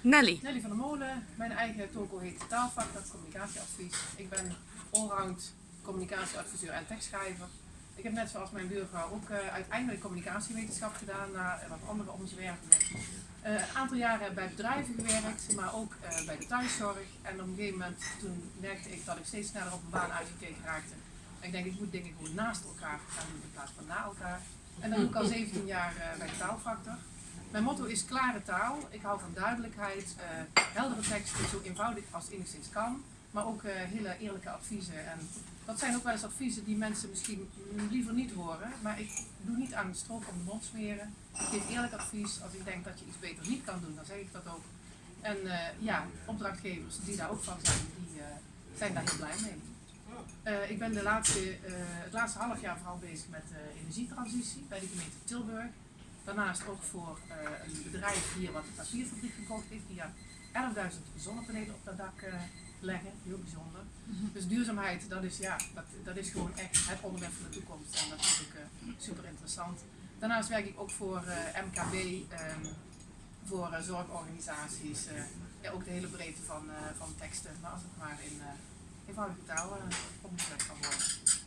Nelly. Nelly van der Molen. Mijn eigen toko heet Taalfactor Communicatieadvies. Ik ben allround communicatieadviseur en tekstschrijver. Ik heb net zoals mijn buurvrouw ook uh, uiteindelijk communicatiewetenschap gedaan na wat andere omzwervingen. Uh, een aantal jaren bij bedrijven gewerkt, maar ook uh, bij de thuiszorg. En op een gegeven moment toen merkte ik dat ik steeds sneller op een baan uitgekeken raakte. En ik denk, ik moet dingen gewoon naast elkaar gaan doen in plaats van na elkaar. En dat doe ik al 17 jaar bij de taalfactor. Mijn motto is klare taal. Ik hou van duidelijkheid, heldere teksten, zo eenvoudig als enigszins kan. Maar ook hele eerlijke adviezen. En dat zijn ook wel eens adviezen die mensen misschien liever niet horen. Maar ik doe niet aan de stroop om de mond smeren. Ik geef eerlijk advies. Als ik denk dat je iets beter niet kan doen, dan zeg ik dat ook. En uh, ja, opdrachtgevers die daar ook van zijn, die zijn daar heel blij mee. Ik ben de laatste, het laatste half jaar vooral bezig met energietransitie bij de gemeente Tilburg. Daarnaast ook voor een bedrijf hier wat een papierfabriek gekocht heeft, die 11.000 zonnepanelen op dat dak leggen, heel bijzonder. Mhm. Dus duurzaamheid, dat is, ja, dat, dat is gewoon echt het onderwerp van de toekomst en dat is ook uh, super interessant. Daarnaast werk ik ook voor MKB, um, voor zorgorganisaties, ja, ook de hele breedte van, van teksten, maar als het maar in eenvoudige taal omgezet kan worden.